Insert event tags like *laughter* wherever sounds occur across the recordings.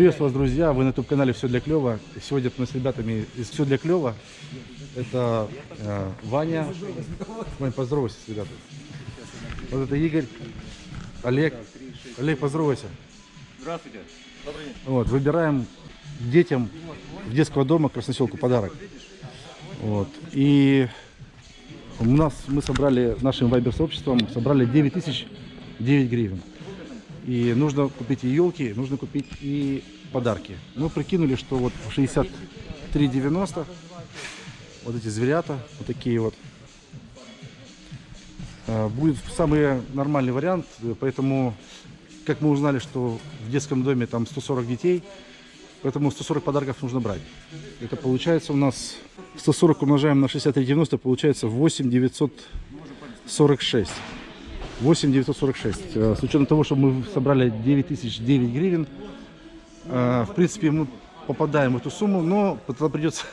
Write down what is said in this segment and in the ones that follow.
Приветствую вас, друзья! Вы на YouTube-канале «Все для клёва». Сегодня мы с ребятами из «Все для клёва». Это э, Ваня. Вань, поздоровайся с ребятами. Вот это Игорь, Олег. Олег, поздоровайся. Здравствуйте. Добрый день. Вот, выбираем детям в детского дома Красноселку подарок. Вот. И у нас мы собрали нашим вайбер-сообществом, собрали 9 тысяч 9 гривен. И нужно купить и елки, нужно купить и подарки. Мы прикинули, что вот 63,90 вот эти зверята, вот такие вот, э, будет самый нормальный вариант. Поэтому, как мы узнали, что в детском доме там 140 детей, поэтому 140 подарков нужно брать. Это получается у нас 140 умножаем на 63,90, получается 8,946. 8,946. Э, С учетом того, что мы собрали 9009 гривен, э, в принципе, мы попадаем в эту сумму, но тогда придется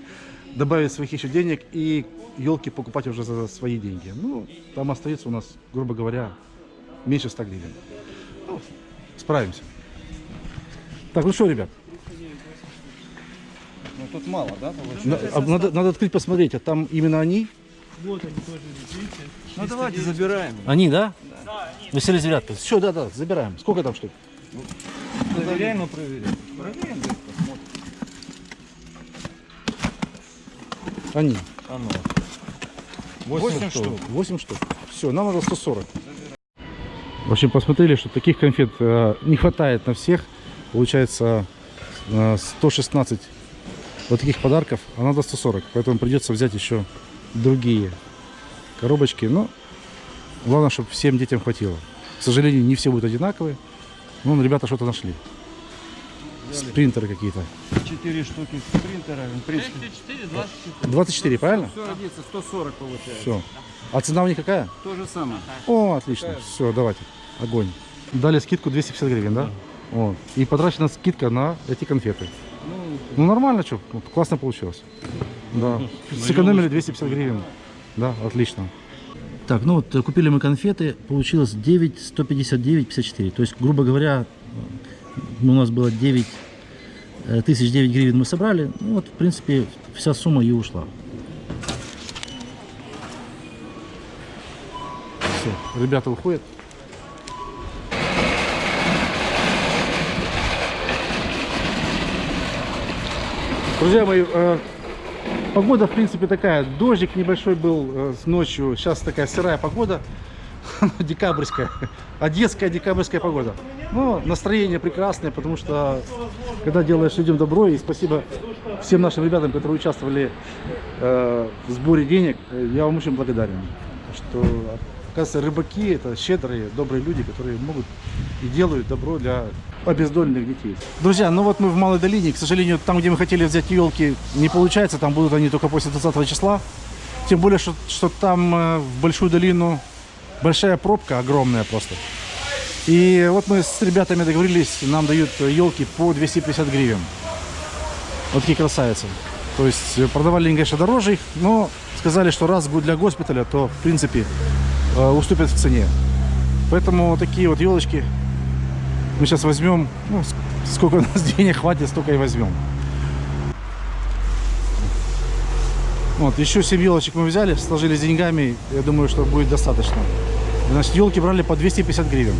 *laughs* добавить своих еще денег и елки покупать уже за свои деньги. Ну, там остается у нас, грубо говоря, меньше 100 гривен. Ну, справимся. Так, ну что, ребят, Ну тут мало, да, получается? а надо, надо открыть, посмотреть, а там именно они? Вот они тоже, видите? Ну давайте забираем. Они, да? Василий Зверятка. Все, да, да, забираем. Сколько там штук? Проверяем и проверяем. Проверяем, да, посмотрим. Они. А ну. 8 штук. 8 штук. Все, нам надо 140. В общем, посмотрели, что таких конфет э, не хватает на всех. Получается э, 116 вот таких подарков, а надо 140. Поэтому придется взять еще другие коробочки. Но главное, чтобы всем детям хватило. К сожалению, не все будут одинаковые. Но ребята что-то нашли. Спринтеры какие-то. Четыре штуки принтера, в принципе. 34, 24. 24, правильно? Все родится, 140 получается. Все. А цена у них какая? То же самое. О, отлично. Все, давайте. Огонь. Дали скидку 250 гривен, да? Вот. И потрачена скидка на эти конфеты. Ну, нормально, что, классно получилось. Да. Сэкономили 250 гривен. Да, отлично. Так, ну вот э, купили мы конфеты, получилось 9, 159, 54. То есть, грубо говоря, у нас было 9 э, тысяч 9 гривен мы собрали. Ну вот, в принципе, вся сумма и ушла. Все, ребята уходят. Друзья мои, э, погода в принципе такая. Дождик небольшой был э, с ночью. Сейчас такая сырая погода. *laughs* Декабрьская. Одесская декабрьская погода. Но настроение прекрасное, потому что когда делаешь людям добро, и спасибо всем нашим ребятам, которые участвовали э, в сборе денег, э, я вам очень благодарен. Что, оказывается, рыбаки это щедрые, добрые люди, которые могут и делают добро для обездоленных детей. Друзья, ну вот мы в Малой Долине. К сожалению, там, где мы хотели взять елки, не получается. Там будут они только после 20 числа. Тем более, что, что там э, в Большую Долину большая пробка, огромная просто. И вот мы с ребятами договорились, нам дают елки по 250 гривен. Вот такие красавицы. То есть э, продавали конечно, дороже их, но сказали, что раз будет для госпиталя, то, в принципе, э, уступят в цене. Поэтому вот такие вот елочки мы сейчас возьмем, ну, ск- сколько у нас *laughs* денег хватит, столько и возьмем. Вот, еще 7 елочек мы взяли, сложили с деньгами, я думаю, что будет достаточно. Значит, елки брали по 250 гривен.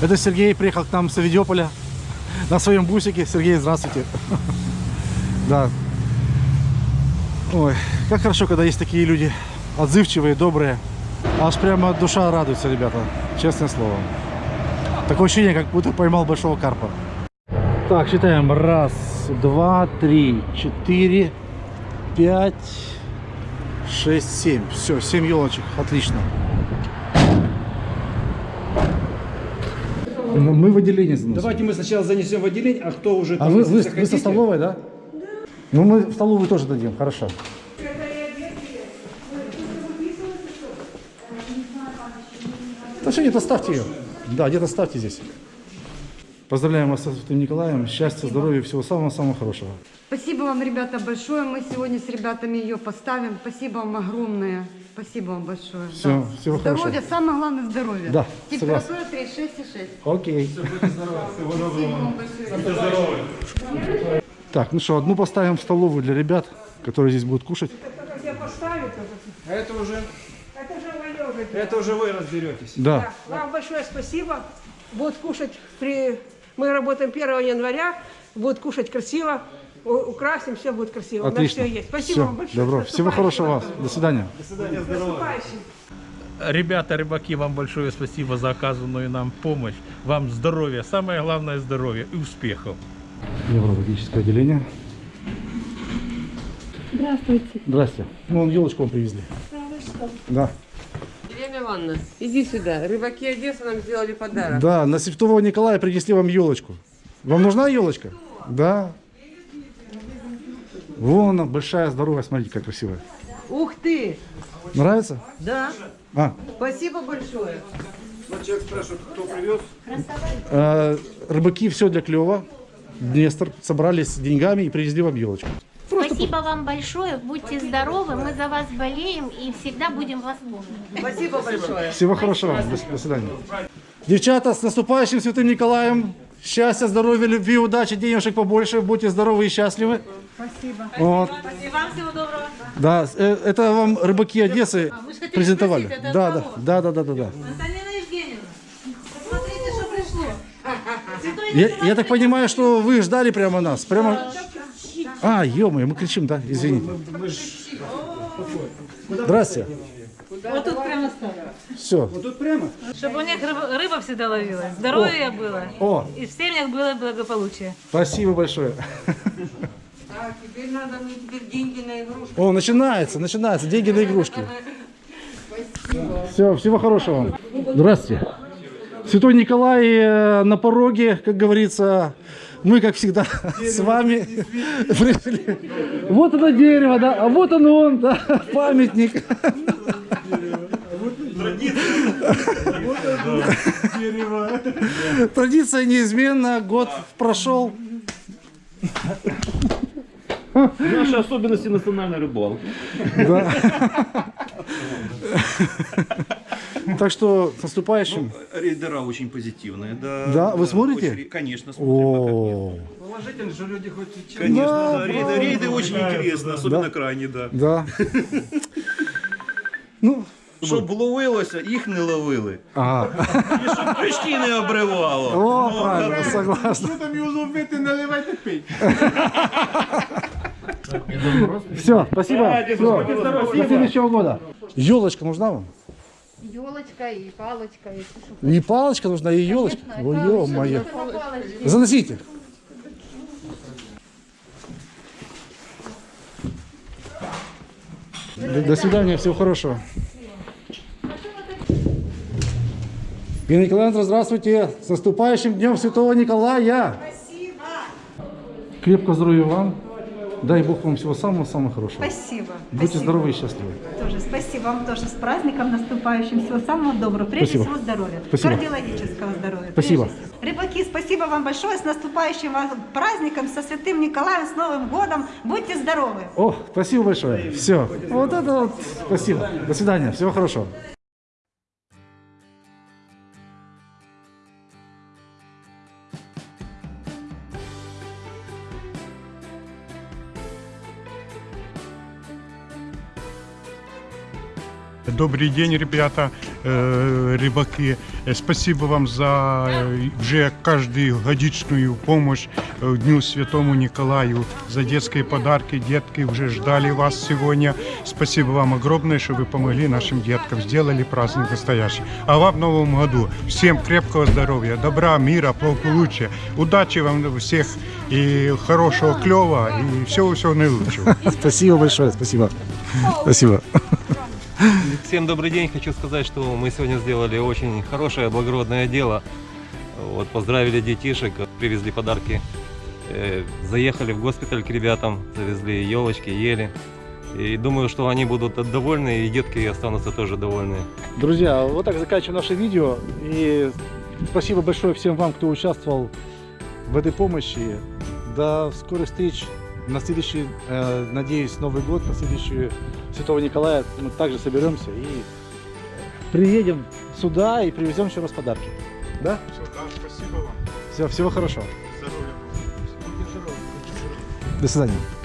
Это Сергей приехал к нам с Авидиополя на своем бусике. Сергей, здравствуйте. *laughs* Да. Ой, как хорошо, когда есть такие люди отзывчивые, добрые. Аж прямо душа радуется, ребята. Честное слово. Такое ощущение, как будто поймал большого карпа. Так, считаем. Раз, два, три, четыре, пять, шесть, семь. Все, семь елочек. Отлично. Ну, Мы в отделение заносим. Давайте мы сначала занесем в отделение, а кто уже А там, вы, вы, вы со столовой, да? Ну, мы в столовую тоже дадим, хорошо. Да что, где-то ставьте ее. Да, где-то ставьте здесь. Поздравляем вас со Святым Николаем. Счастья, здоровья, всего самого-самого хорошего. Спасибо вам, ребята, большое. Мы сегодня с ребятами ее поставим. Спасибо вам огромное. Спасибо вам большое. Всё, Да. всего здоровья, хорошего. самое главное здоровье. Да, Температура 36,6. Окей. Так, ну что, одну поставим в столовую для ребят, которые здесь будут кушать. А это уже, Это уже. это уже вы разберетесь. Да. Вам большое спасибо. Будут кушать при... Мы работаем 1 января. Будут кушать красиво. Украсим, все будет красиво. У нас Отлично. все есть. Спасибо Всё, вам большое. Добро. Всего хорошего вас. наступающим До свидания. вас. С наступающим. Ребята, рыбаки, вам большое спасибо за оказанную нам помощь. Вам здоровья, самое главное здоровье и успехов. Неврологическое отделение. Здравствуйте. Здрасте. Ну, вон елочку вам привезли. Да. Елена Ивановна, иди сюда. Рыбаки Одессы нам сделали подарок. Да, на Святого Николая принесли вам елочку. Вам нужна елочка? Да. Вон она, большая, здоровая, смотрите, как красивая. Ух ты! Нравится? Да, А, спасибо большое. Человек спрашивает, кто привез? э, рыбаки все для клева. Днестр собрались с деньгами и привезли вам елочку. Спасибо вам большое. Будьте здоровы. Мы за вас болеем и всегда будем вас помнить. Спасибо большое. Всего хорошего. До, до свидания. Девчата, с наступающим Святым Николаем. Счастья, здоровья, любви, удачи, денежек побольше. Будьте здоровы и счастливы. Спасибо. Вот. Спасибо вам всего доброго. Да, э, это вам рыбаки Одессы презентовали. Да, да, да, да, да, да, да. Я, я так понимаю, что вы ждали прямо нас. Прямо. А, ё мы кричим, да? Извините. Здрасте. Вот тут прямо ставлю. Все. Чтобы у них рыба, рыба всегда ловилась, здоровье было. О, И в семьях было благополучие. спасибо большое. Так, теперь надо мне теперь деньги на игрушку. О, начинается, начинается. Деньги на игрушки. Все, всего хорошего вам. Здравствуйте. Святой Николай э, на пороге, как говорится. Мы, как всегда, с вами пришли. *laughs* Вот оно дерево, да, а вот он он, да, *laughs* памятник. Традиция неизменна, год прошел. Наши особенности национальной рыбалки. *laughs* *laughs* Так что с наступающим. Рейдера очень позитивные, да. Да, вы смотрите? Очень- конечно, смотрим. как нет. О, Положительно же люди хоть и Конечно, Да, да, рейды, очень интересно, особенно крайне, да. да. *laughs* Ну, Щоб ловилося, їх не ловили. ага. І щоб крючки не обривало. О, правильно, согласен. там його ловити, наливайте пить. Все, спасибо. Всё. До следующего года. Елочка нужна вам? Елочка и палочка. И, И палочка нужна, и елочка. Конечно, Ой, ё-моё. Заносите. До, до свидания, всего хорошего. Ирина Николаевна, здравствуйте. С наступающим днем Святого Николая. Спасибо. Крепко здоровья вам. Дай Бог вам всего самого-самого хорошего. Спасибо. Будьте Спасибо. здоровы и счастливы. Тоже спасибо вам тоже с праздником наступающим. Всего самого доброго. Прежде Спасибо. всего здоровья. Спасибо. Кардиологического здоровья. Спасибо. Рыбаки, спасибо вам большое. С наступающим вас праздником, со Святым Николаем, с Новым годом. Будьте здоровы. О, спасибо большое. Все. Вот это вот. Спасибо. До свидания. Всего хорошего. Добрый день, ребята, э, рыбаки. Э, Спасибо вам за э, уже каждую годичную помощь э, Дню Святому Николаю, за детские подарки. Детки уже ждали вас сегодня. Спасибо вам огромное, что вы помогли нашим деткам, сделали праздник настоящий. А вам в Новом году всем крепкого здоровья, добра, мира, благополучия. Удачи вам всех и хорошего клева и всего-всего наилучшего. *laughs* Спасибо большое. Спасибо. Спасибо. Всем добрый день. Хочу сказать, что мы сегодня сделали очень хорошее, благородное дело. Вот, поздравили детишек, привезли подарки. Э, Заехали в госпиталь к ребятам, завезли елочки, ели. И думаю, что они будут довольны, и детки останутся тоже довольны. Друзья, вот так заканчиваем наше видео. И спасибо большое всем вам, кто участвовал в этой помощи. До скорых встреч на следующий, э, надеюсь, Новый год, на следующую Святого Николая мы также соберемся и приедем сюда и привезем еще раз подарки. Да? Спасибо вам. Все, всего хорошего. Здоровья. До свидания.